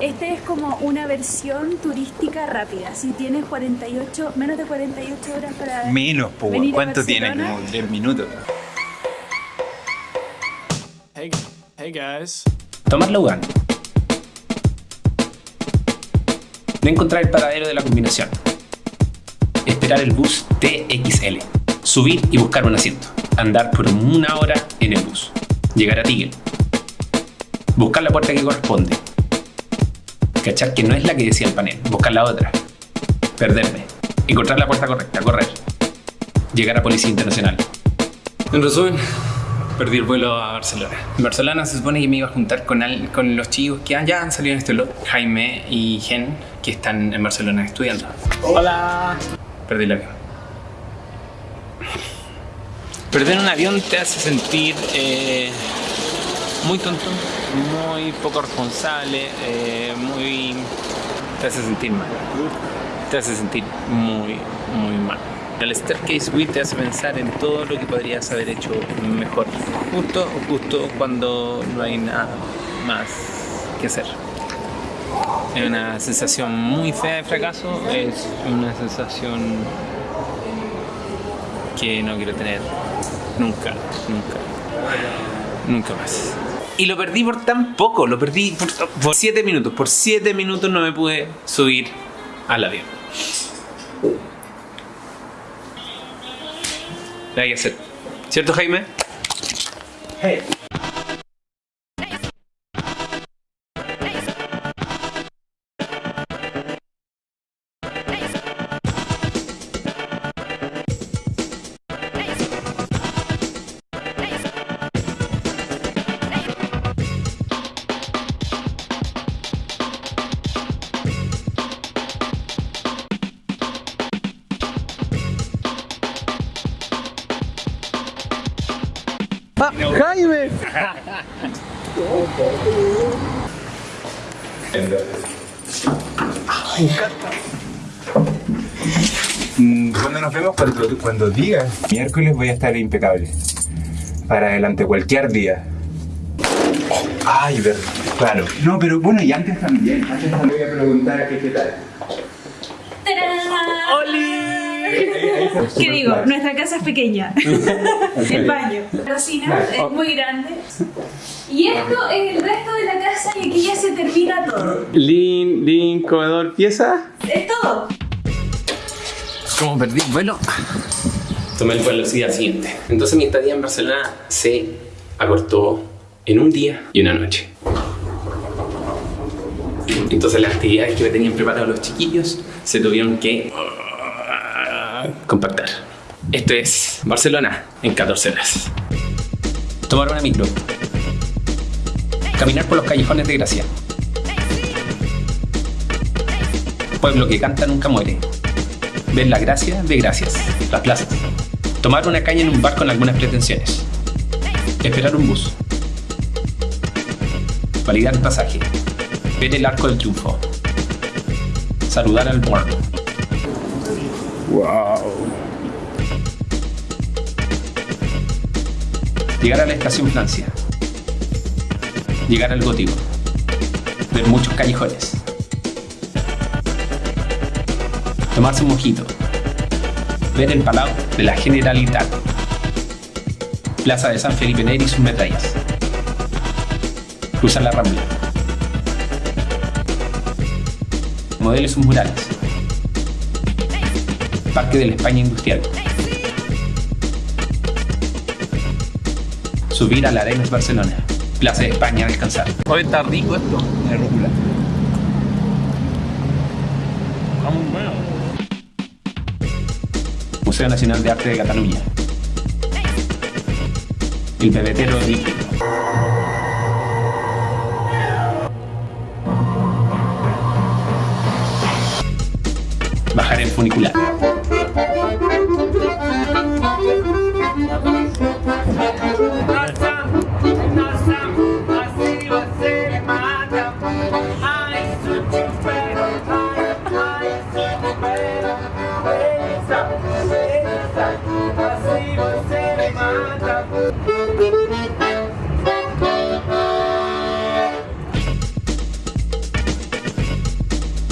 Este es como una versión turística rápida. Si tienes 48, menos de 48 horas para. Menos, po, venir a ¿cuánto tiene? Como 10 minutos. Hey, hey guys. Tomar la UGAN. No encontrar el paradero de la combinación. Esperar el bus TXL. Subir y buscar un asiento. Andar por una hora en el bus. Llegar a Tigel. Buscar la puerta que corresponde. Cachar que no es la que decía el panel. Buscar la otra. Perderme. Encontrar la puerta correcta. Correr. Llegar a Policía Internacional. En resumen, perdí el vuelo a Barcelona. En Barcelona se supone que me iba a juntar con, al- con los chicos que ya han salido en este blog, Jaime y Gen, que están en Barcelona estudiando. Hola. Perdí el avión. Perder un avión te hace sentir eh, muy tonto, muy poco responsable, eh, muy... te hace sentir mal. Te hace sentir muy, muy mal. El Staircase Wheel te hace pensar en todo lo que podrías haber hecho mejor. Justo, justo cuando no hay nada más que hacer. Es una sensación muy fea de fracaso, es una sensación que no quiero tener nunca, nunca, nunca más. Y lo perdí por tan poco, lo perdí por, por siete minutos. Por siete minutos no me pude subir al avión. Hay que hacer. ¿Cierto, Jaime? Mm, Cuando nos vemos, cuando, cuando digas. Miércoles voy a estar impecable. Para adelante, cualquier día. Oh, ay, verdad. Claro. No, pero bueno, y antes también. Antes también voy a preguntar a qué, qué tal. ¿Qué digo? Nuestra casa es pequeña. el baño. La cocina es muy grande. Y esto es el resto de la casa y aquí ya se termina todo. Lin, Lin, comedor, pieza. Es todo. Como perdí el vuelo, tomé el vuelo el día siguiente. Entonces mi estadía en Barcelona se acortó en un día y una noche. Entonces las actividades que me tenían preparados los chiquillos se tuvieron que compactar. Esto es Barcelona en 14 horas. Tomar una micro. Caminar por los callejones de Gracia. Pueblo que canta nunca muere. Ver la gracia de gracias, las plazas. Tomar una caña en un bar con algunas pretensiones. Esperar un bus. Validar el pasaje. Ver el arco del triunfo. Saludar al muerto. Llegar a la estación Francia. Llegar al gótico. Ver muchos callejones. Tomarse un mojito. Ver el palau de la Generalitat. Plaza de San Felipe Neri y sus medallas. Cruzar la Rambla. Modelo y sus murales. Parque de la España Industrial. Subir a la Arenas Barcelona. Plaza de España a descansar. Hoy está rico esto. La rúcula. Museo Nacional de Arte de Cataluña. El pebetero olímpico. Bajar en funicular.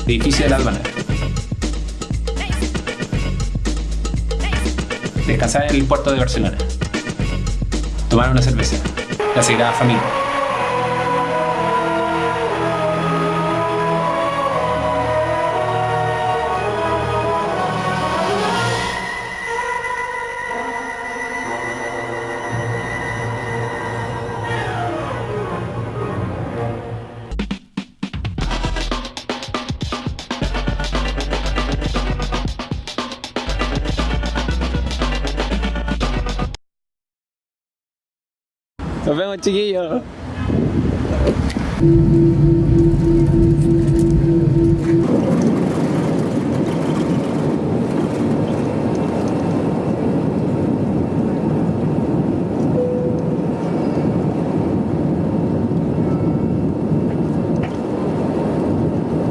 Edificio de la aduana. Descansar en el puerto de Barcelona. Tomar una cerveza. La Sagrada Familia. Nos vemos chiquillos.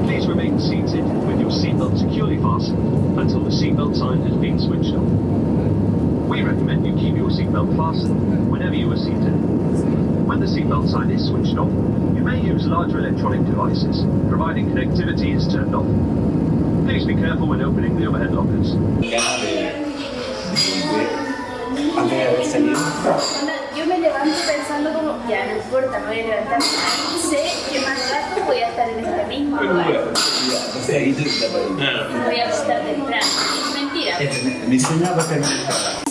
Please remain seated with your seatbelt securely fastened until the seatbelt sign has been switched off. We recommend you keep your seatbelt fastened whenever you are seated. When the seatbelt sign is switched off, you may use larger electronic devices, providing connectivity is turned off. Please be careful when opening the overhead lockers. Antes de haber salido. Onda, Yo me levanto pensando como, ya no importa, me voy a levantar. Sé que más rato voy a estar en este mismo lugar. Voy a estar temprano. Mentira. Mi sueño va a ser